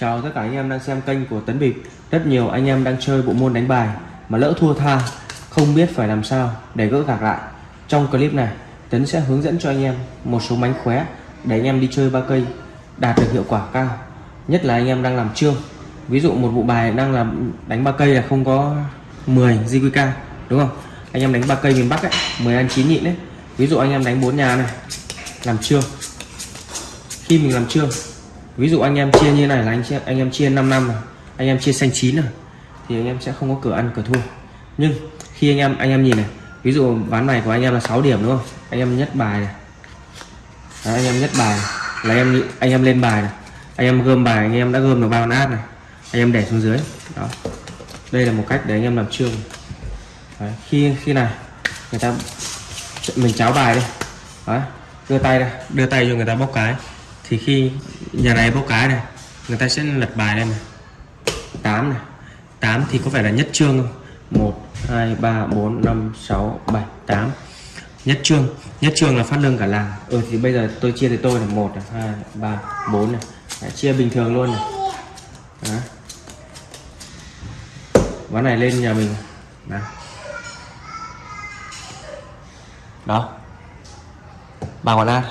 Chào tất cả anh em đang xem kênh của Tấn Bịp. Rất nhiều anh em đang chơi bộ môn đánh bài Mà lỡ thua tha, Không biết phải làm sao để gỡ gạc lại. Trong clip này, Tấn sẽ hướng dẫn cho anh em một số mánh khóe Để anh em đi chơi ba cây, Đạt được hiệu quả cao. Nhất là anh em đang làm trương. Ví dụ một bộ bài đang làm đánh ba cây là không có 10 JQK Đúng không? Anh em đánh ba cây miền Bắc ấy 10 ăn 9 nhịn đấy Ví dụ anh em đánh bốn nhà này, Làm trương. Khi mình làm trương ví dụ anh em chia như này là anh chia anh em chia 5 năm này anh em chia xanh chín này thì anh em sẽ không có cửa ăn cửa thua nhưng khi anh em anh em nhìn này ví dụ ván này của anh em là 6 điểm đúng không anh em nhất bài này Đấy, anh em nhất bài này. là em anh em lên bài này anh em gom bài anh em đã gom được ba con át này anh em để xuống dưới đó đây là một cách để anh em làm trương Đấy, khi khi này người ta mình cháo bài đi đưa tay ra đưa tay cho người ta bóc cái thì khi nhà này bốc cái này, người ta sẽ lật bài lên này. 8 này. 8 thì có phải là nhất trương không? 1 2 3 4 5 6 7 8 nhất trương nhất trương là phát lương cả làng. Ừ thì bây giờ tôi chia thì tôi là 1 2 3 4 này. Đã chia bình thường luôn này. Đấy. ván này lên nhà mình. Đấy. đó. Ba con át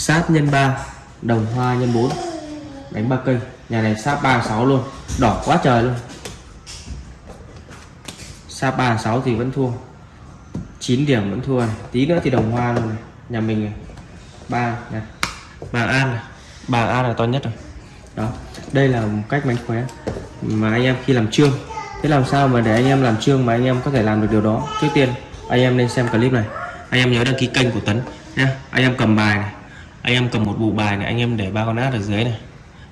sát nhân 3 đồng hoa nhân 4 đánh ba cây, nhà này sáp 36 luôn. Đỏ quá trời luôn. Sáp 36 thì vẫn thua. 9 điểm vẫn thua này. Tí nữa thì đồng hoa luôn này. Nhà mình này. Ba này bà an này. Bà an là to nhất rồi. Đó. Đây là một cách mánh khóe mà anh em khi làm trương. Thế làm sao mà để anh em làm trương mà anh em có thể làm được điều đó? Trước tiên, anh em nên xem clip này. Anh em nhớ đăng ký kênh của Tấn nha anh em cầm bài này anh em cầm một bộ bài này anh em để ba con át ở dưới này.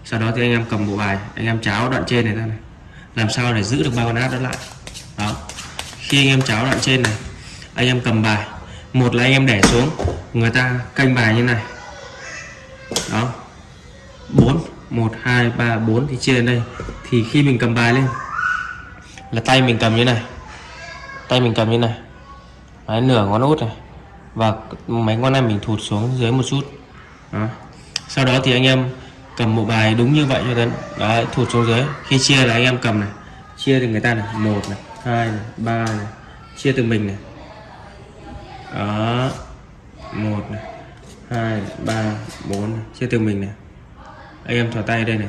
Sau đó thì anh em cầm bộ bài anh em cháo đoạn trên này ra này. Làm sao để giữ được ba con át đó lại. Đó. Khi anh em cháo đoạn trên này anh em cầm bài. Một là anh em để xuống người ta canh bài như này. Đó. 4 1 2 3 4 thì chia lên đây. Thì khi mình cầm bài lên là tay mình cầm như này. Tay mình cầm như này. Đấy, nửa ngón út này. Và mấy ngón này mình thụt xuống dưới một chút đó. sau đó thì anh em cầm một bài đúng như vậy cho đến đấy thụt xuống dưới. Khi chia là anh em cầm này chia thì người ta này một này hai này ba này chia từ mình này. Đó một này hai ba bốn chia từ mình này. Anh em thỏ tay đây này.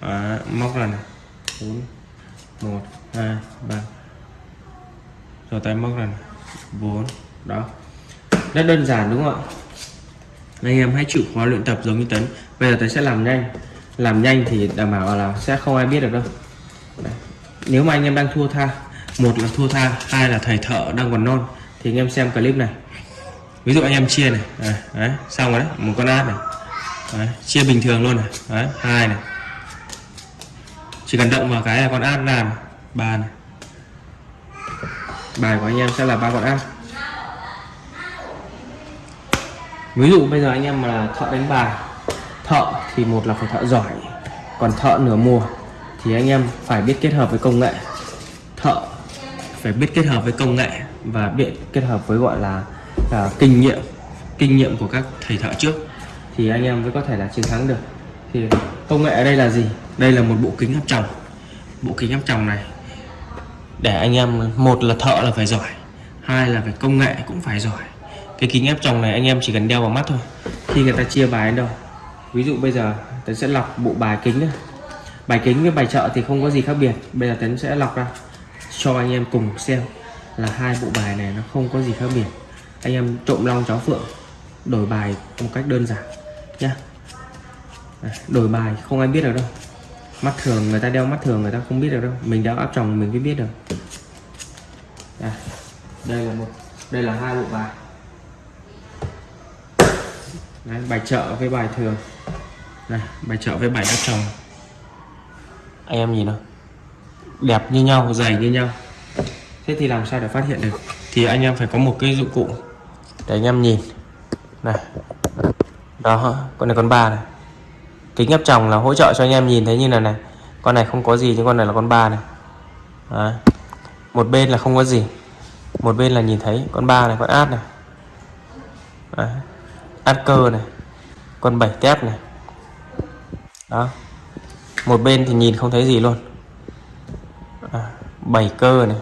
Đó, móc ra này. Bốn một hai ba. Thỏ tay móc ra này. Bốn đó. Rất đơn giản đúng không ạ? Anh em hãy chịu khó luyện tập giống như Tấn. Bây giờ Tấn sẽ làm nhanh. Làm nhanh thì đảm bảo là sẽ không ai biết được đâu. Đấy. nếu mà anh em đang thua tha một là thua tha hai là thầy thợ đang còn non thì anh em xem clip này. Ví dụ anh em chia này. Đấy, đấy xong rồi đấy một con át này. Đấy, chia bình thường luôn này. Đấy hai này. Chỉ cần động vào cái là con át làm ba này. Bài của anh em sẽ là ba con át. Ví dụ bây giờ anh em mà là thợ đánh bài thợ thì một là phải thợ giỏi còn thợ nửa mùa thì anh em phải biết kết hợp với công nghệ. Thợ phải biết kết hợp với công nghệ và biết kết hợp với gọi là, là kinh nghiệm kinh nghiệm của các thầy thợ trước thì anh em mới có thể là chiến thắng được. Thì công nghệ ở đây là gì? Đây là một bộ kính áp tròng. Bộ kính áp tròng này để anh em một là thợ là phải giỏi hai là phải công nghệ cũng phải giỏi cái kính áp tròng này anh em chỉ cần đeo vào mắt thôi. Khi người ta chia bài đến đâu. Ví dụ bây giờ, tấn sẽ lọc bộ bài kính này. bài kính với bài chợ thì không có gì khác biệt. Bây giờ tấn sẽ lọc ra, cho anh em cùng xem là hai bộ bài này nó không có gì khác biệt. Anh em trộm long chó phượng, đổi bài một cách đơn giản nhá. Đổi bài không ai biết được đâu. Mắt thường người ta đeo mắt thường người ta không biết được đâu. Mình đeo áp tròng mình mới biết được. Đây là một, đây là hai bộ bài. Đấy, bài chợ với bài thường. Này bài chợ với bài đất trồng anh em nhìn nào. Đẹp như nhau. Dày như nhau. Thế thì làm sao để phát hiện được? Thì anh em phải có một cái dụng cụ để anh em nhìn. Này. Đó con này con ba này. Kính áp tròng là hỗ trợ cho anh em nhìn thấy như này này. Con này không có gì nhưng con này là con ba này. Đấy. một bên là không có gì. Một bên là nhìn thấy con ba này con át này. Đấy át cơ này con bảy kép này. Đó một bên thì nhìn không thấy gì luôn. À, bảy cơ này.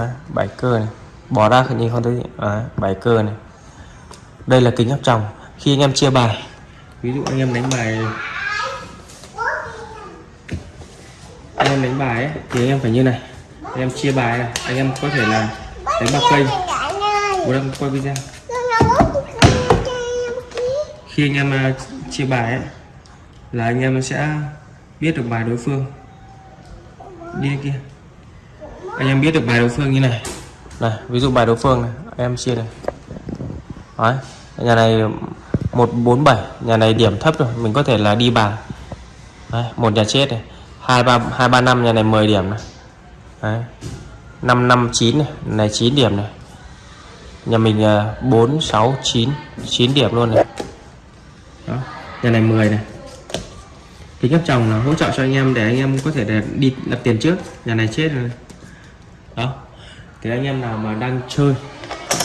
À, bảy cơ này. Bỏ ra nhìn không thấy gì. À, bảy cơ này. Đây là kính áp tròng. Khi anh em chia bài ví dụ anh em đánh bài anh em đánh bài ấy, thì anh em phải như này. Anh em chia bài này. Anh em có thể là đánh bạc cây bố đang quay video khi anh em à, chia bài ấy, là anh em sẽ biết được bài đối phương đi kia anh em biết được bài đối phương như này này ví dụ bài đối phương này em chia này Đấy, nhà này 147 nhà này điểm thấp rồi mình có thể là đi bàn Đấy, một nhà chết này hai ba hai ba năm nhà này 10 điểm này Đấy. 559 này, này 9 điểm này. Nhà mình à, 469 9 điểm luôn này. Nhà này 10 này. Kính áp tròng là hỗ trợ cho anh em để anh em có thể để đi đặt tiền trước. Nhà này chết rồi. Đó. Thì anh em nào mà đang chơi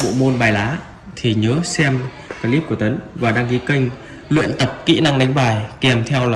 bộ môn bài lá thì nhớ xem clip của Tấn và đăng ký kênh luyện tập kỹ năng đánh bài kèm theo là